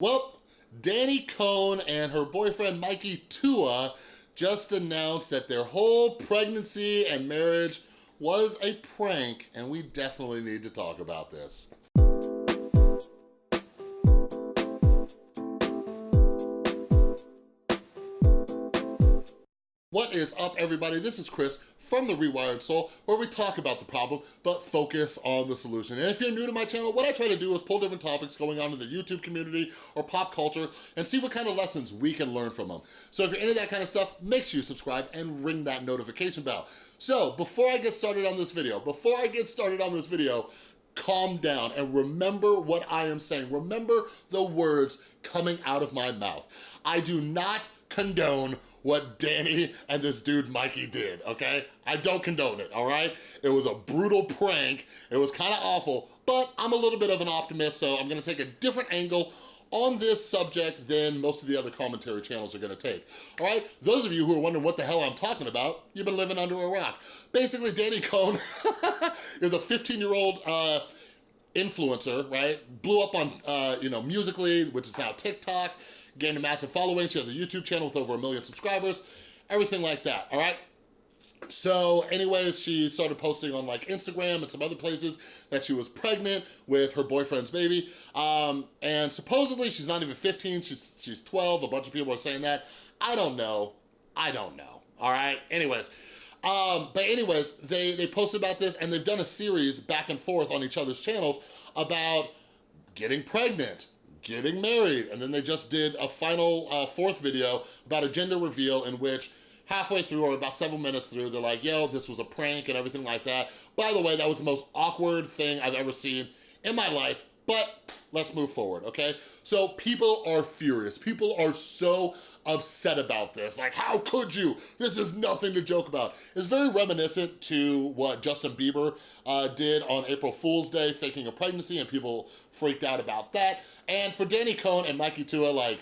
Well, Danny Cohn and her boyfriend Mikey Tua just announced that their whole pregnancy and marriage was a prank, and we definitely need to talk about this. Is up, everybody? This is Chris from The Rewired Soul, where we talk about the problem, but focus on the solution. And if you're new to my channel, what I try to do is pull different topics going on in the YouTube community or pop culture and see what kind of lessons we can learn from them. So if you're into that kind of stuff, make sure you subscribe and ring that notification bell. So before I get started on this video, before I get started on this video, calm down and remember what I am saying. Remember the words coming out of my mouth. I do not condone what Danny and this dude Mikey did, okay? I don't condone it, all right? It was a brutal prank. It was kind of awful, but I'm a little bit of an optimist, so I'm gonna take a different angle on this subject than most of the other commentary channels are gonna take, all right? Those of you who are wondering what the hell I'm talking about, you've been living under a rock. Basically, Danny Cohn is a 15-year-old uh, influencer, right? Blew up on, uh, you know, Musical.ly, which is now TikTok, gained a massive following. She has a YouTube channel with over a million subscribers, everything like that, all right? So anyways, she started posting on like Instagram and some other places that she was pregnant with her boyfriend's baby. Um, and supposedly she's not even 15, she's, she's 12. A bunch of people are saying that. I don't know. I don't know. All right. Anyways, um, but anyways, they, they posted about this and they've done a series back and forth on each other's channels about getting pregnant, getting married. And then they just did a final uh, fourth video about a gender reveal in which halfway through or about several minutes through, they're like, yo, this was a prank and everything like that. By the way, that was the most awkward thing I've ever seen in my life, but let's move forward, okay? So people are furious. People are so upset about this. Like, how could you? This is nothing to joke about. It's very reminiscent to what Justin Bieber uh, did on April Fool's Day, faking a pregnancy, and people freaked out about that. And for Danny Cohn and Mikey Tua, like,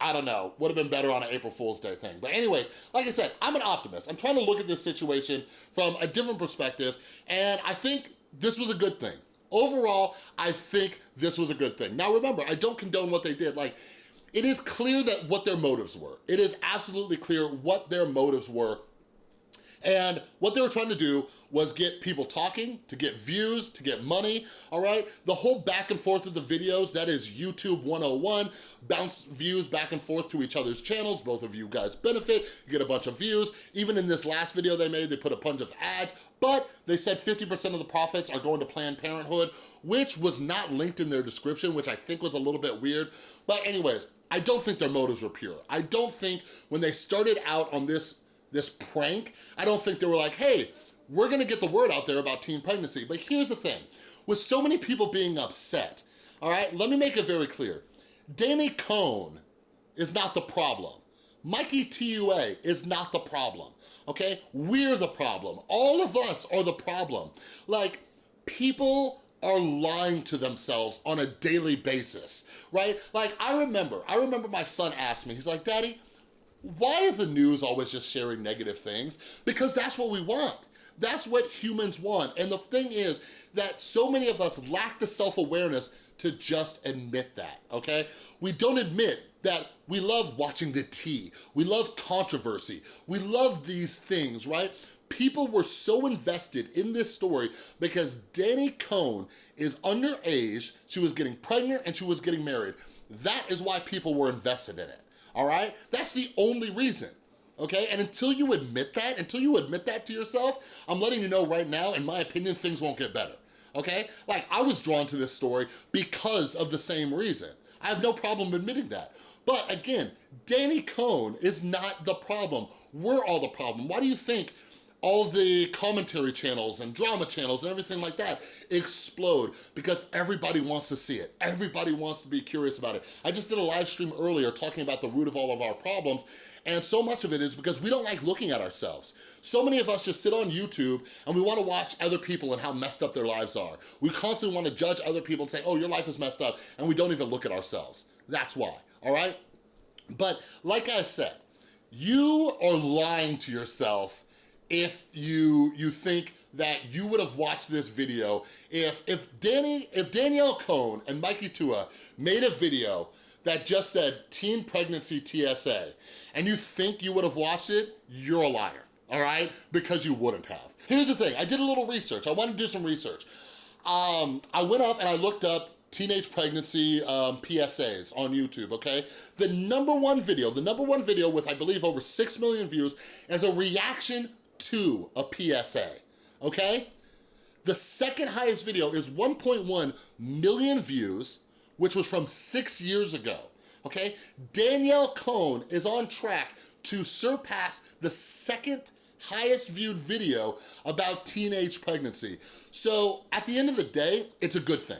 I don't know, would have been better on an April Fool's Day thing. But anyways, like I said, I'm an optimist. I'm trying to look at this situation from a different perspective, and I think this was a good thing. Overall, I think this was a good thing. Now remember, I don't condone what they did. Like, it is clear that what their motives were. It is absolutely clear what their motives were and what they were trying to do was get people talking, to get views, to get money, all right? The whole back and forth with the videos, that is YouTube 101, bounce views back and forth to each other's channels, both of you guys benefit, you get a bunch of views. Even in this last video they made, they put a bunch of ads, but they said 50% of the profits are going to Planned Parenthood, which was not linked in their description, which I think was a little bit weird. But anyways, I don't think their motives were pure. I don't think when they started out on this this prank, I don't think they were like, hey, we're gonna get the word out there about teen pregnancy. But here's the thing, with so many people being upset, all right, let me make it very clear. Danny Cohn is not the problem. Mikey Tua is not the problem, okay? We're the problem. All of us are the problem. Like, people are lying to themselves on a daily basis, right? Like, I remember, I remember my son asked me, he's like, Daddy, why is the news always just sharing negative things? Because that's what we want. That's what humans want. And the thing is that so many of us lack the self-awareness to just admit that, okay? We don't admit that we love watching the tea. We love controversy. We love these things, right? People were so invested in this story because Danny Cohn is underage, she was getting pregnant and she was getting married. That is why people were invested in it all right? That's the only reason, okay? And until you admit that, until you admit that to yourself, I'm letting you know right now, in my opinion, things won't get better, okay? Like, I was drawn to this story because of the same reason. I have no problem admitting that. But again, Danny Cohn is not the problem. We're all the problem. Why do you think all the commentary channels and drama channels and everything like that explode because everybody wants to see it. Everybody wants to be curious about it. I just did a live stream earlier talking about the root of all of our problems and so much of it is because we don't like looking at ourselves. So many of us just sit on YouTube and we wanna watch other people and how messed up their lives are. We constantly wanna judge other people and say, oh, your life is messed up, and we don't even look at ourselves. That's why, all right? But like I said, you are lying to yourself if you you think that you would have watched this video if if Danny if Danielle Cohn and Mikey Tua made a video that just said teen pregnancy PSA and you think you would have watched it, you're a liar, all right? Because you wouldn't have. Here's the thing, I did a little research. I wanted to do some research. Um, I went up and I looked up teenage pregnancy um, PSAs on YouTube, okay? The number one video, the number one video with I believe over 6 million views is a reaction to a PSA, okay? The second highest video is 1.1 million views, which was from six years ago, okay? Danielle Cohn is on track to surpass the second highest viewed video about teenage pregnancy. So at the end of the day, it's a good thing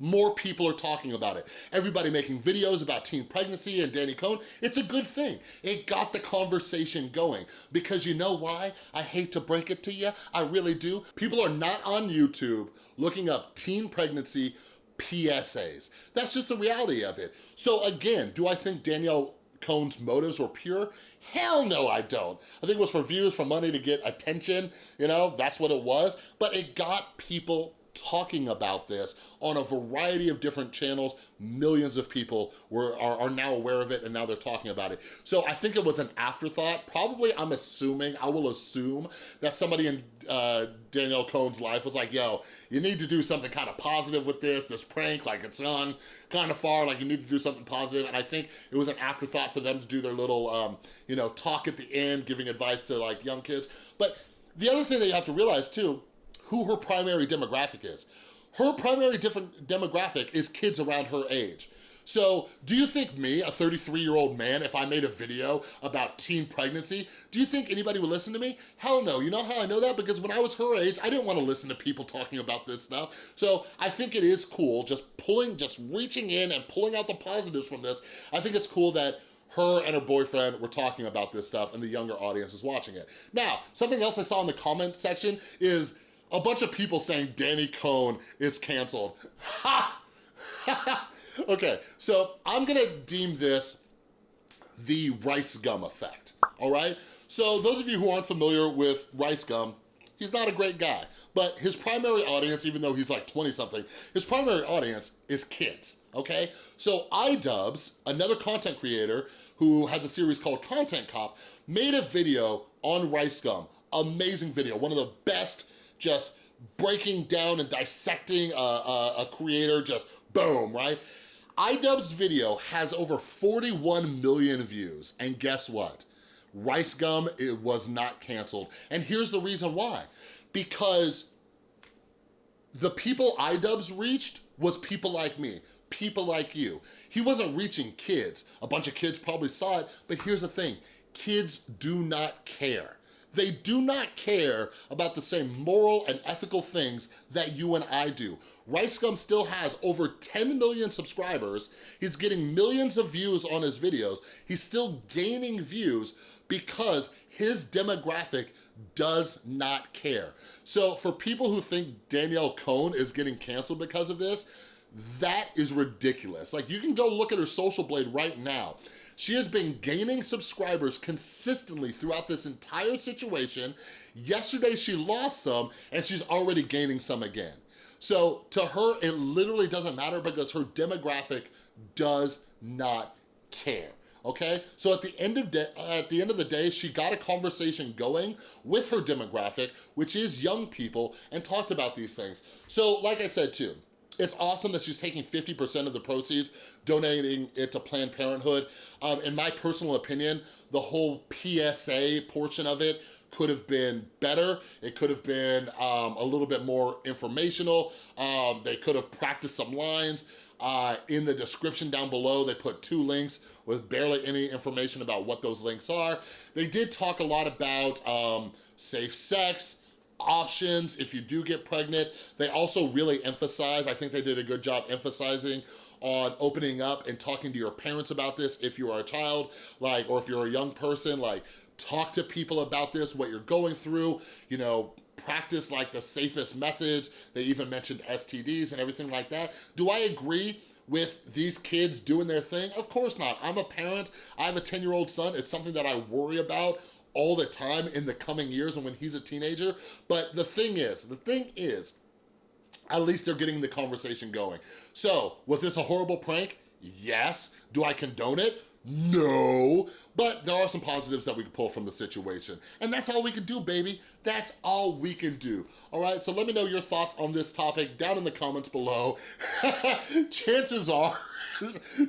more people are talking about it. Everybody making videos about teen pregnancy and Danny Cohn, it's a good thing. It got the conversation going because you know why? I hate to break it to you, I really do. People are not on YouTube looking up teen pregnancy PSAs. That's just the reality of it. So again, do I think Danielle Cohn's motives were pure? Hell no, I don't. I think it was for views, for money to get attention, you know, that's what it was. But it got people talking about this on a variety of different channels. Millions of people were are, are, now aware of it and now they're talking about it. So I think it was an afterthought. Probably, I'm assuming, I will assume that somebody in uh, Danielle Cohn's life was like, yo, you need to do something kind of positive with this, this prank, like it's gone kind of far, like you need to do something positive. And I think it was an afterthought for them to do their little, um, you know, talk at the end, giving advice to like young kids. But the other thing that you have to realize too, who her primary demographic is. Her primary demographic is kids around her age. So do you think me, a 33 year old man, if I made a video about teen pregnancy, do you think anybody would listen to me? Hell no, you know how I know that? Because when I was her age, I didn't wanna listen to people talking about this stuff. So I think it is cool, just pulling, just reaching in and pulling out the positives from this. I think it's cool that her and her boyfriend were talking about this stuff and the younger audience is watching it. Now, something else I saw in the comment section is a bunch of people saying Danny Cohn is canceled. Ha! okay, so I'm gonna deem this the rice gum effect, all right? So those of you who aren't familiar with rice gum, he's not a great guy, but his primary audience, even though he's like 20 something, his primary audience is kids, okay? So iDubbbz, another content creator who has a series called Content Cop, made a video on rice gum. Amazing video, one of the best just breaking down and dissecting a, a, a creator, just boom, right? iDubbbz's video has over 41 million views, and guess what? Rice Gum, it was not canceled. And here's the reason why. Because the people iDubbbz reached was people like me, people like you. He wasn't reaching kids. A bunch of kids probably saw it, but here's the thing, kids do not care. They do not care about the same moral and ethical things that you and I do. Rice Gum still has over 10 million subscribers. He's getting millions of views on his videos. He's still gaining views because his demographic does not care. So for people who think Danielle Cohn is getting canceled because of this, that is ridiculous. Like you can go look at her social blade right now. She has been gaining subscribers consistently throughout this entire situation. Yesterday she lost some and she's already gaining some again. So to her, it literally doesn't matter because her demographic does not care okay? So at the end of day, at the end of the day, she got a conversation going with her demographic, which is young people, and talked about these things. So like I said too, it's awesome that she's taking 50% of the proceeds, donating it to Planned Parenthood. Um, in my personal opinion, the whole PSA portion of it could have been better. It could have been um, a little bit more informational. Um, they could have practiced some lines. Uh, in the description down below, they put two links with barely any information about what those links are. They did talk a lot about um, safe sex, options if you do get pregnant. They also really emphasize, I think they did a good job emphasizing on opening up and talking to your parents about this if you are a child, like, or if you're a young person, like, talk to people about this, what you're going through, you know, practice like the safest methods. They even mentioned STDs and everything like that. Do I agree with these kids doing their thing? Of course not. I'm a parent. I have a 10-year-old son. It's something that I worry about all the time in the coming years and when he's a teenager. But the thing is, the thing is, at least they're getting the conversation going. So, was this a horrible prank? Yes. Do I condone it? No, but there are some positives that we can pull from the situation. And that's all we can do, baby. That's all we can do. All right, so let me know your thoughts on this topic down in the comments below. Chances are,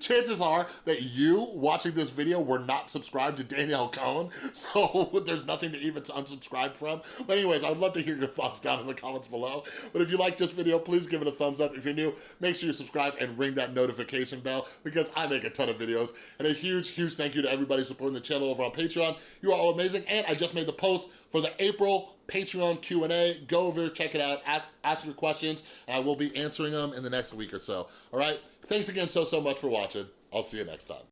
chances are that you watching this video were not subscribed to Danielle Cohn, so there's nothing to even unsubscribe from. But anyways, I'd love to hear your thoughts down in the comments below. But if you like this video, please give it a thumbs up. If you're new, make sure you subscribe and ring that notification bell because I make a ton of videos. And a huge, huge thank you to everybody supporting the channel over on Patreon. You are all amazing. And I just made the post for the April Patreon Q&A. Go over, check it out, ask, ask your questions, and I will be answering them in the next week or so. All right? Thanks again so, so much for watching. I'll see you next time.